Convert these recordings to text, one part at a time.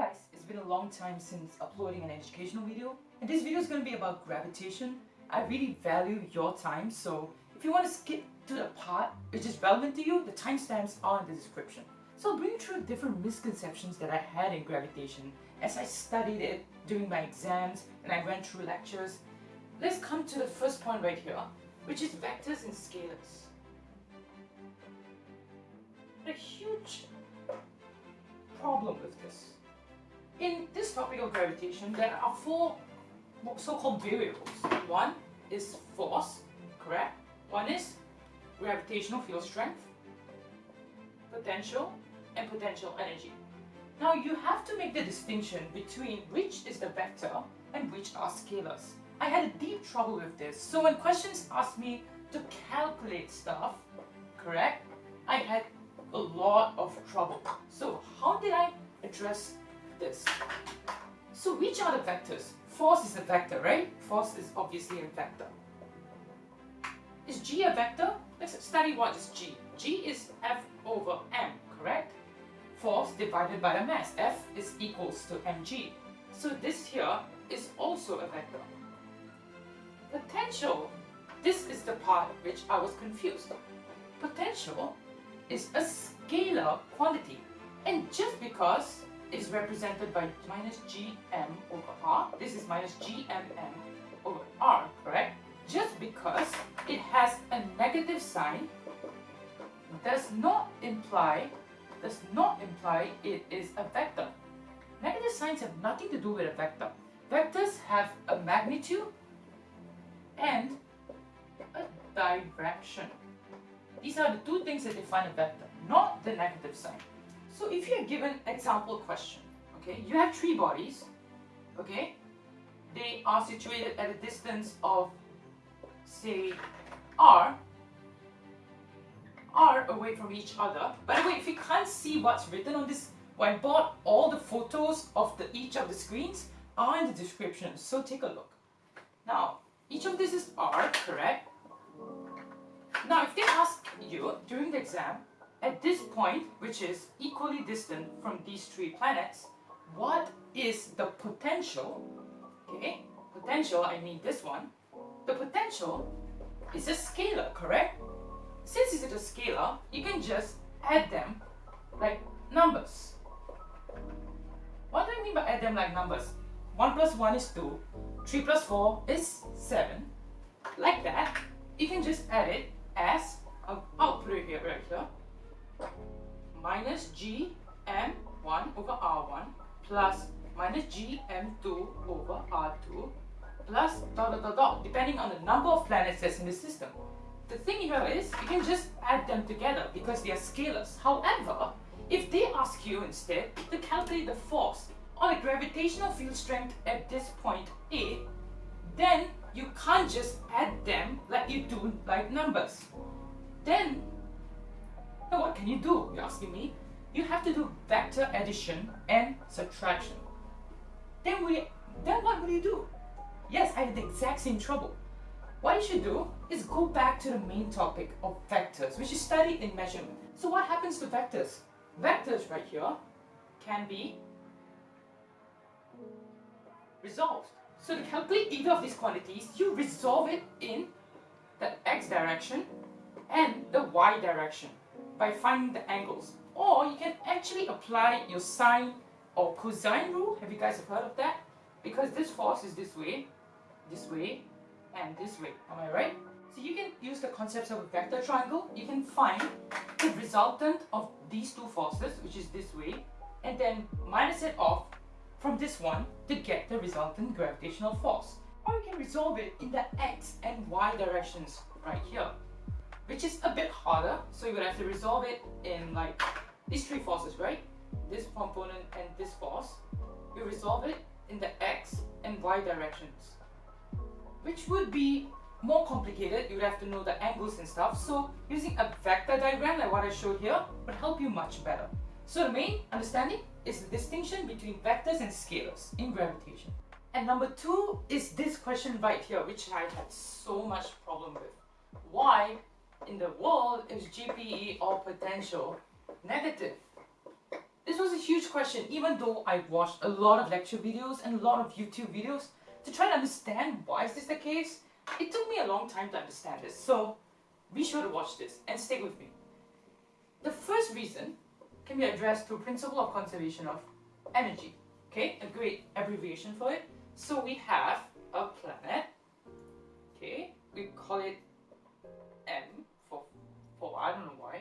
guys, it's been a long time since uploading an educational video and this video is going to be about gravitation. I really value your time so if you want to skip to the part which is relevant to you, the timestamps are in the description. So I'll bring you through different misconceptions that I had in gravitation as I studied it during my exams and I went through lectures. Let's come to the first point right here, which is vectors and scalars. A huge problem with this. In this topic of gravitation, there are four so-called variables. One is force, correct? One is gravitational field strength, potential, and potential energy. Now you have to make the distinction between which is the vector and which are scalars. I had a deep trouble with this, so when questions asked me to calculate stuff, correct, I had a lot of trouble. So how did I address this? So which are the vectors? Force is a vector, right? Force is obviously a vector. Is G a vector? Let's study what is G. G is F over M, correct? Force divided by the mass. F is equals to mg. So this here is also a vector. Potential. This is the part which I was confused. Potential is a scalar quantity. And just because it's represented by minus gm over r, this is minus gmm over r, correct? Just because it has a negative sign does not imply does not imply it is a vector. Negative signs have nothing to do with a vector. Vectors have a magnitude and a direction. These are the two things that define a vector, not the negative sign. So if you're given example question, okay, you have three bodies, okay, they are situated at a distance of say r, r away from each other. By the way, if you can't see what's written on this whiteboard, all the photos of the each of the screens are in the description, so take a look. Now, each of this is r, correct? Now, if they ask you during the exam, at this point, which is equally distant from these three planets, what is the potential? Okay, potential, I mean this one. The potential is a scalar, correct? Since it's a scalar, you can just add them like numbers. What do I mean by add them like numbers? 1 plus 1 is 2, 3 plus 4 is 7. Like that, you can just add it as, I'll, I'll put it here right here, minus g m1 over r1 plus minus g m2 over r2 plus dot dot dot dot depending on the number of planets that's in the system. The thing here is you can just add them together because they are scalars. However, if they ask you instead to calculate the force or the gravitational field strength at this point A, then you can't just add them like you do like numbers. Then, what can you do? You're asking me. You have to do vector addition and subtraction. Then we, then what will you do? Yes, I had the exact same trouble. What you should do is go back to the main topic of vectors, which is studied in measurement. So what happens to vectors? Vectors right here can be resolved. So to calculate either of these quantities, you resolve it in the x direction and the y direction by finding the angles. Or you can actually apply your sine or cosine rule. Have you guys heard of that? Because this force is this way, this way, and this way. Am I right? So you can use the concepts of a vector triangle. You can find the resultant of these two forces, which is this way, and then minus it off from this one to get the resultant gravitational force. Or you can resolve it in the x and y directions right here, which is a bit harder. So you would have to resolve it in like these three forces, right? This component and this force. You resolve it in the x and y directions, which would be more complicated. You would have to know the angles and stuff. So using a vector diagram like what I showed here would help you much better. So the main understanding is the distinction between vectors and scalars in gravitation. And number two is this question right here, which I had so much problem with. Why in the world is GPE or potential negative? This was a huge question even though I watched a lot of lecture videos and a lot of YouTube videos to try to understand why is this the case. It took me a long time to understand this. So be sure to watch this and stick with me. The first reason can be addressed through principle of conservation of energy. Okay, a great abbreviation for it. So we have a planet. Okay, we call it for I don't know why.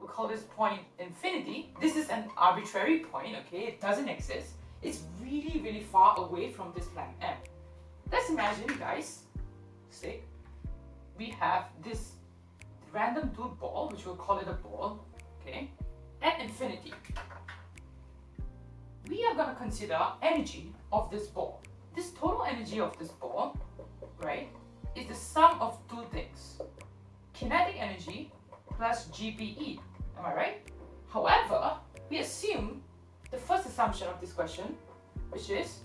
We call this point infinity. This is an arbitrary point, okay? It doesn't exist. It's really, really far away from this planet M. Let's imagine, guys, say, we have this random dude ball, which we'll call it a ball, okay, at infinity. We are going to consider energy of this ball. This total energy of this ball, right, is the sum of two things. Kinetic energy plus GPE. Am I right? However, we assume the first assumption of this question, which is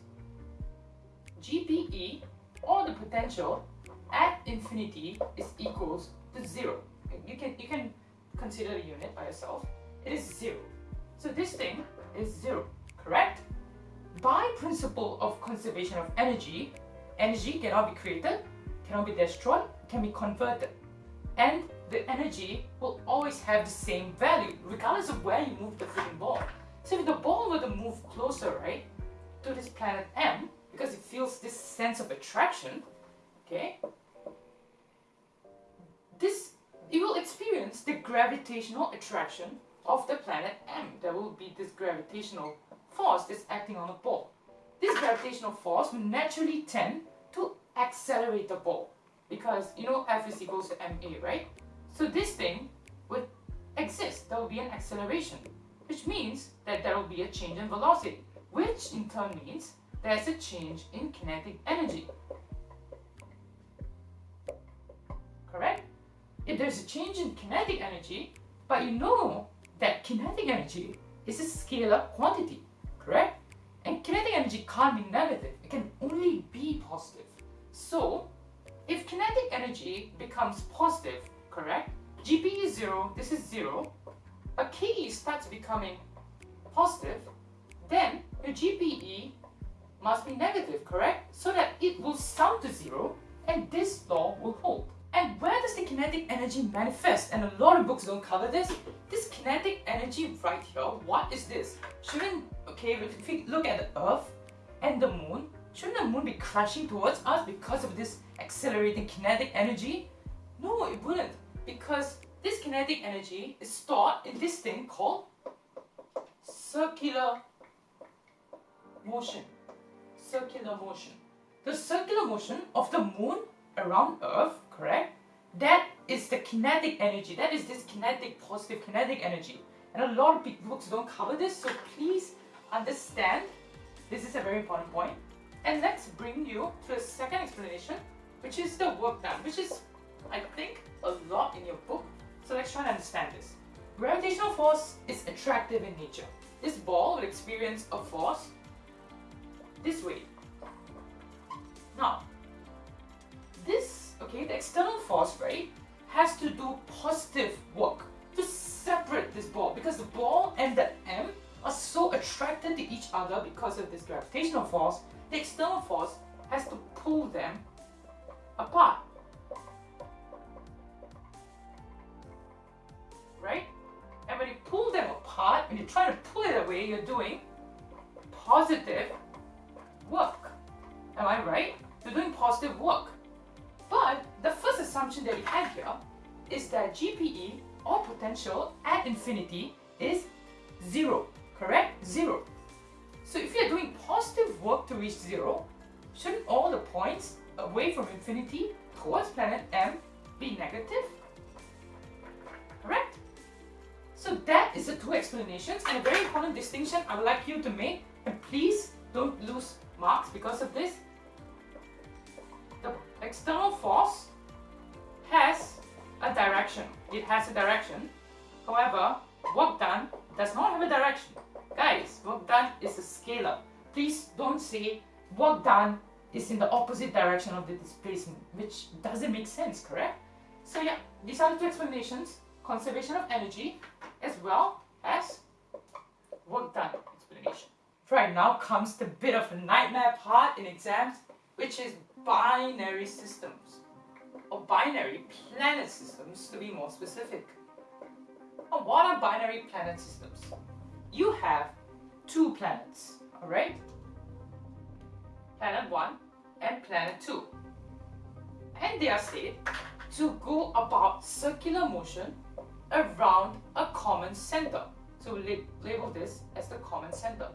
GPE or the potential at infinity is equals to zero. You can you can consider the unit by yourself. It is zero. So this thing is zero, correct? By principle of conservation of energy, energy cannot be created, cannot be destroyed, can be converted. And the energy will always have the same value, regardless of where you move the freaking ball. So if the ball were to move closer, right, to this planet M, because it feels this sense of attraction, okay, this it will experience the gravitational attraction of the planet M. There will be this gravitational force that's acting on the ball. This gravitational force will naturally tend to accelerate the ball because you know F is equals to ma, right? So this thing would exist. There will be an acceleration, which means that there will be a change in velocity, which in turn means there's a change in kinetic energy. Correct? If there's a change in kinetic energy, but you know that kinetic energy is a scalar quantity, correct? And kinetic energy can't be negative, it can only be positive. So, if kinetic energy becomes positive, correct? GP is 0, this is 0, a KE starts becoming positive, then your GPE must be negative, correct? So that it will sum to 0 and this law will hold. And where does the kinetic energy manifest? And a lot of books don't cover this. This kinetic energy right here, what is this? Shouldn't, okay, if we look at the Earth and the Moon, shouldn't the Moon be crashing towards us because of this accelerating kinetic energy? No, it wouldn't. Because this kinetic energy is stored in this thing called circular motion. Circular motion. The circular motion of the Moon around Earth, correct? That is the kinetic energy. That is this kinetic, positive kinetic energy. And a lot of books don't cover this, so please understand. This is a very important point. And let's bring you to the second explanation, which is the work done, which is, I think, a lot in your book. So let's try and understand this. Gravitational force is attractive in nature. This ball will experience a force this way. Now, this, okay, the external force, right, has to do positive work to separate this ball because the ball and the M are so attracted to each other because of this gravitational force, the external force has to pull them apart. Right? And when you pull them apart, when you try to pull it away, you're doing positive work. Am I right? You're doing positive work. But the first assumption that we have here is that GPE or potential at infinity is zero, correct? Zero. So if you're doing positive work to reach zero, shouldn't all the points away from infinity towards planet M be negative? Correct? So that is the two explanations and a very important distinction I would like you to make and please don't lose marks because of this the external force has a direction. It has a direction. However, work done does not have a direction. Guys, work done is a scalar. Please don't say work done is in the opposite direction of the displacement, which doesn't make sense, correct? So yeah, these are the two explanations. Conservation of energy as well as work done explanation. Right now comes the bit of a nightmare part in exams, which is binary systems, or binary planet systems to be more specific. Now, what are binary planet systems? You have two planets, alright? Planet 1 and Planet 2. And they are said to go about circular motion around a common center. So we label this as the common center.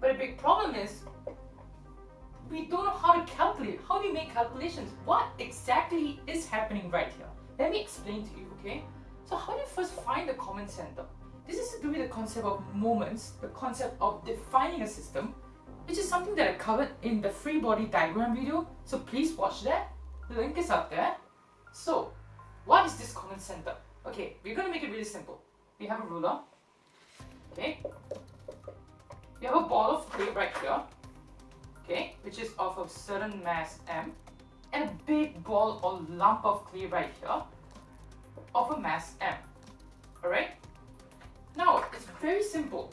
But a big problem is we don't know how to calculate. How do you make calculations? What exactly is happening right here? Let me explain to you, okay? So how do you first find the common center? This is to do with the concept of moments, the concept of defining a system, which is something that I covered in the free body diagram video. So please watch that. The link is up there. So, what is this common center? Okay, we're going to make it really simple. We have a ruler. Okay. We have a ball of clay right here. Okay, which is of a certain mass m. And a big ball or lump of clay right here of a mass m. Alright? Now, it's very simple.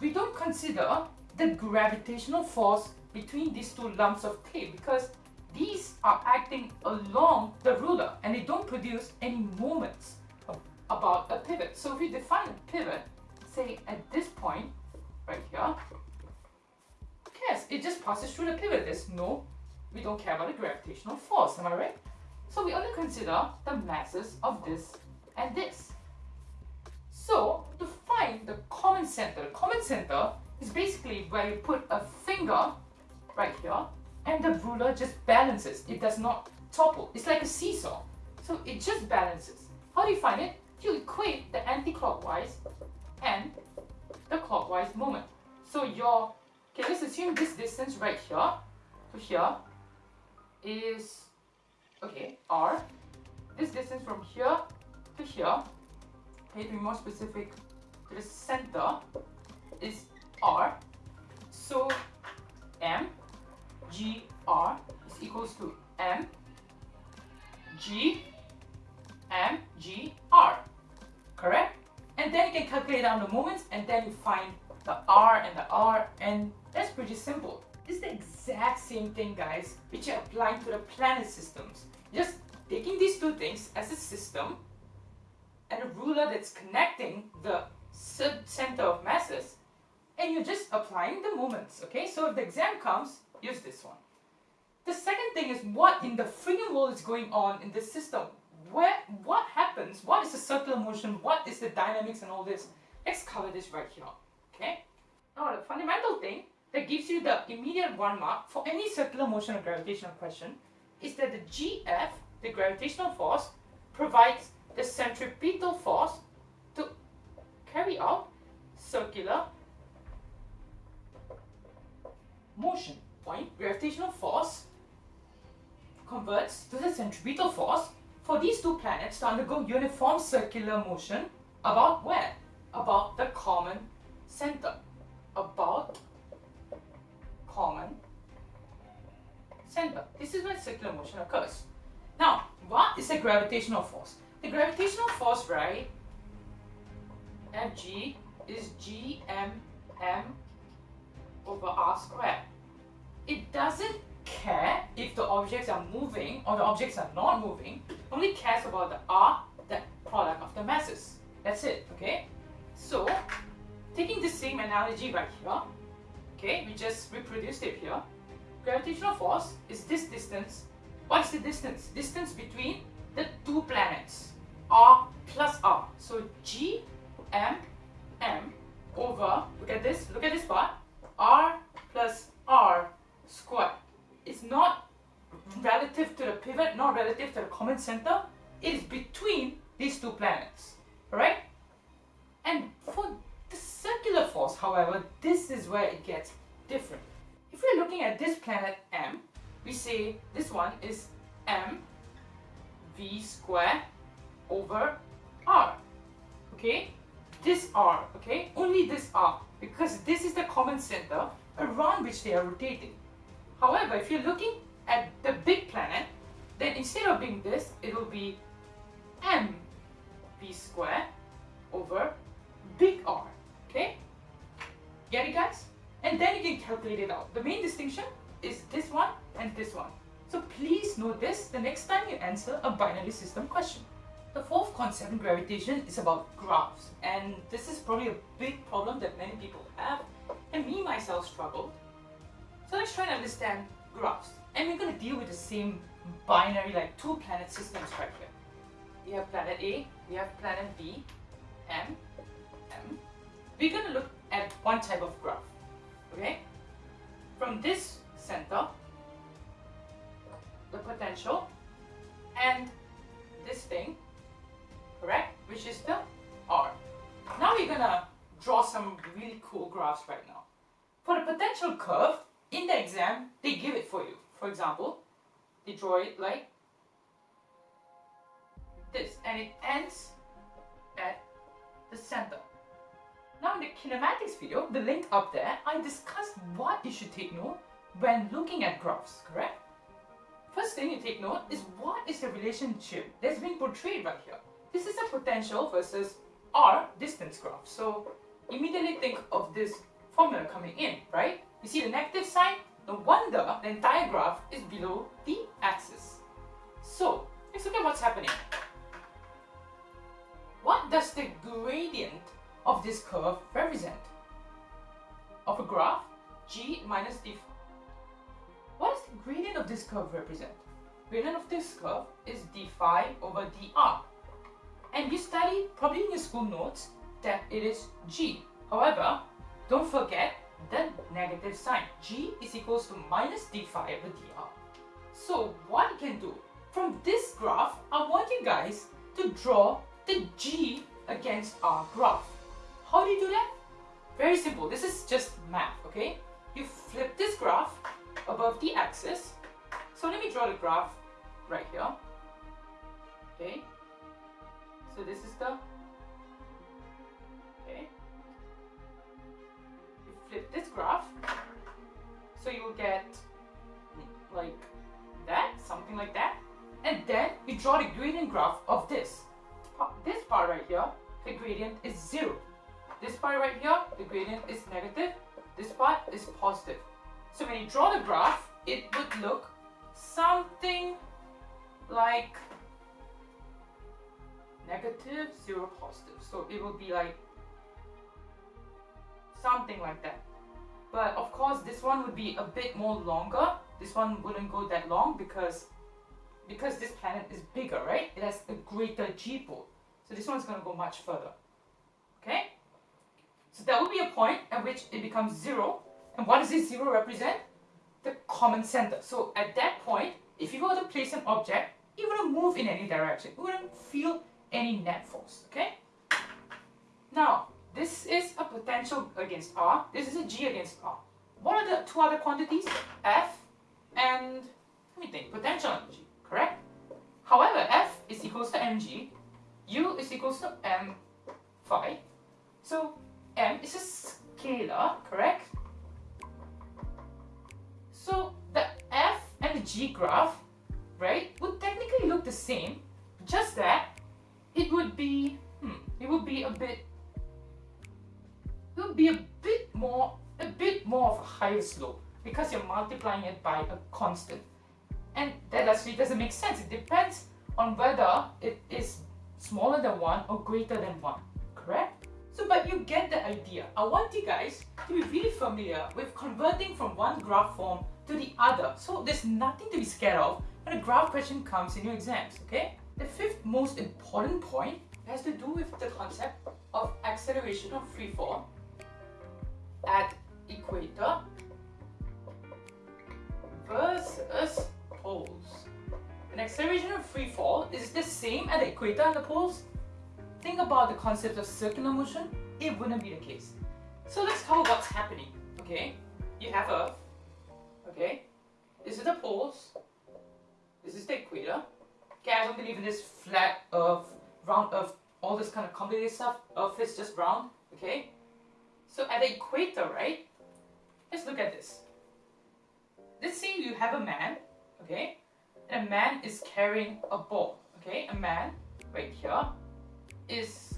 We don't consider the gravitational force between these two lumps of clay because these are acting along the ruler and they don't produce any moments about a pivot. So if we define a pivot, say at this point, right here, yes. It just passes through the pivot. There's no, we don't care about the gravitational force, am I right? So we only consider the masses of this and this. So to find the common center, the common center is basically where you put a finger right here and the ruler just balances. It does not topple. It's like a seesaw. So it just balances. How do you find it? You equate the anti-clockwise and the clockwise moment. So your, okay, let's assume this distance right here to here is, okay, r. This distance from here to here, okay, to be more specific, to the center is r. So m g r is equals to m g m g r. Correct? And then you can calculate down the moments and then you find the r and the r and that's pretty simple. It's the exact same thing guys which you're applying to the planet systems. Just taking these two things as a system and a ruler that's connecting the center of masses and you're just applying the moments, okay? So if the exam comes, use this one. The second thing is what in the freaking world is going on in this system? Where, what happens? What is the circular motion? What is the dynamics and all this? Let's cover this right here, okay? Now the fundamental thing that gives you the immediate one mark for any circular motion or gravitational question is that the GF, the gravitational force, provides the centripetal force to carry out circular motion. Point gravitational force converts to the centripetal force for these two planets to undergo uniform circular motion about where? About the common center. About common center. This is where circular motion occurs. Now, what is the gravitational force? The gravitational force, right, Fg is gmm over r squared. It doesn't care if the objects are moving or the objects are not moving, only cares about the r, the product of the masses. That's it, okay? So, taking the same analogy right here, okay, we just reproduced it here. Gravitational force is this distance. What is the distance? Distance between the two planets, r plus r. So g m m over, look at this, look at this part, r plus r squared. is not relative to the pivot, not relative to the common center. It is between these two planets, alright? And for the circular force, however, this is where it gets different. If we're looking at this planet M, we say this one is m v square over r, okay? This r, okay? Only this r, because this is the common center around which they are rotating. However, if you're looking at the big planet, then instead of being this, it will be m v square over big R, okay? Get it guys? And then you can calculate it out. The main distinction is this one and this one. So please note this the next time you answer a binary system question. The fourth concept in gravitation is about graphs and this is probably a big problem that many people have and me myself struggled. So let's try and understand graphs and we're going to deal with the same binary like two planet systems right here. We have planet A, we have planet B, M, M. We're going to look at one type of graph, okay? From this center, the potential, and this thing, correct? Which is the R. Now we're gonna draw some really cool graphs right now. For the potential curve, in the exam, they give it for you. For example, they draw it like this, and it ends at the center. Now in the kinematics video, the link up there, I discussed what you should take note when looking at graphs, correct? First thing you take note is what is the relationship that's being portrayed right here. This is a potential versus R distance graph. So immediately think of this formula coming in, right? You see the negative sign? No wonder the entire graph is below the axis. So let's look at what's happening. What does the gradient of this curve represent? Of a graph, g minus d. What does the gradient of this curve represent? Gradient of this curve is d phi over dr. And you studied probably in your school notes that it is g. However, don't forget the negative sign. g is equals to minus d phi over dr. So what I can do, from this graph, I want you guys to draw the g against our graph. How do you do that? Very simple. This is just math, okay? You flip this graph above the axis. So let me draw the graph right here. Okay. So this is the okay. Flip this graph. So you will get like that, something like that. And then you draw the gradient graph of this. This part right here, the gradient is zero. This part right here, the gradient is negative. This part is positive. So when you draw the graph, it would look something like negative, zero, positive. So it would be like something like that. But of course, this one would be a bit more longer. This one wouldn't go that long because because this planet is bigger, right? It has a greater G-pole. So this one's going to go much further. Okay? So that would be a point at which it becomes zero. And what does this zero represent? The common center. So at that point, if you were to place an object, it wouldn't move in any direction. It wouldn't feel any net force. Okay? Now, this is a potential against R. This is a G against R. What are the two other quantities? F and, let me think, potential energy correct? However, F is equals to mg, U is equals to m phi. So m is a scalar, correct? So the F and the G graph, right, would technically look the same, just that it would be, hmm, it would be a bit, would be a bit more, a bit more of a higher slope because you're multiplying it by a constant. And that actually doesn't make sense. It depends on whether it is smaller than 1 or greater than 1, correct? So, but you get the idea. I want you guys to be really familiar with converting from one graph form to the other. So there's nothing to be scared of when a graph question comes in your exams, okay? The fifth most important point has to do with the concept of acceleration of free fall at equator versus poles. An acceleration of free fall is the same at the equator and the poles. Think about the concept of circular motion, it wouldn't be the case. So let's cover what's happening, okay? You have Earth, okay? This is the poles, this is the equator. Okay, I don't believe in this flat Earth, round Earth, all this kind of complicated stuff. Earth is just round, okay? So at the equator, right? Let's look at this. Let's say you have a man okay? And a man is carrying a ball, okay? A man right here is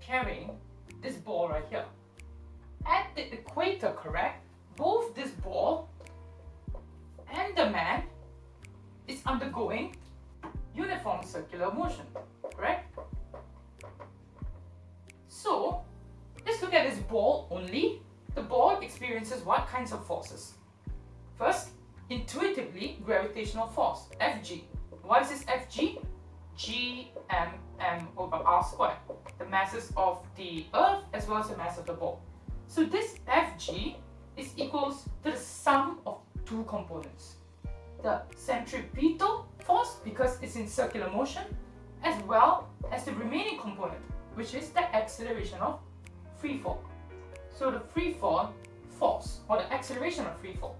carrying this ball right here. at the equator, correct, both this ball and the man is undergoing uniform circular motion, correct? So, let's look at this ball only. The ball experiences what kinds of forces? First, intuitively, gravitational force, Fg. What is this Fg? G m m over r squared, the masses of the earth as well as the mass of the ball. So this Fg is equals to the sum of two components. The centripetal force because it's in circular motion as well as the remaining component which is the acceleration of free fall. So the free fall force or the acceleration of free fall.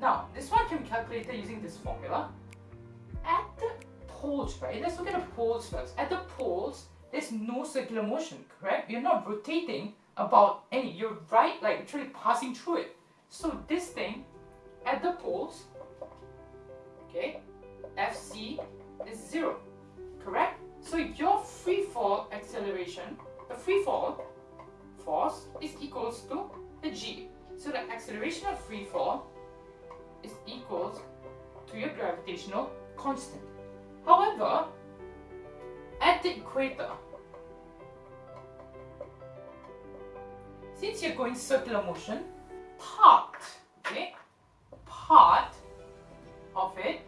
Now this one can be calculated using this formula. At the poles, right? Let's look at the poles first. At the poles, there's no circular motion, correct? You're not rotating about any. You're right, like literally passing through it. So this thing at the poles, okay, Fc is zero, correct? So your free fall acceleration, the free fall force is equals to the g. So the acceleration of free fall is equals to your gravitational constant. However, at the equator, since you're going circular motion, part, okay, part of it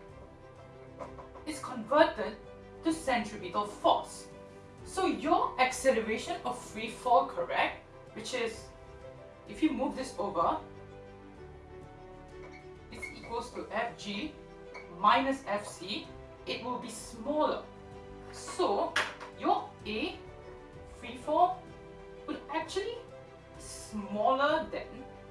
is converted to centripetal force. So your acceleration of free fall, correct, which is, if you move this over, it's equals to Fg minus Fc it will be smaller. So your A free fall would actually smaller than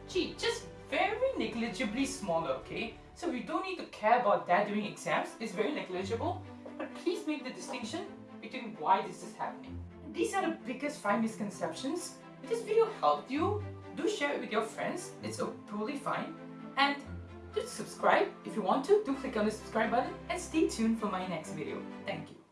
G, just very negligibly smaller, okay? So we don't need to care about that during exams, it's very negligible, but please make the distinction between why this is happening. These are the biggest five misconceptions. If this video helped you, do share it with your friends, it's totally fine. And do subscribe if you want to. Do click on the subscribe button and stay tuned for my next video. Thank you.